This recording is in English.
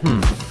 Hmm.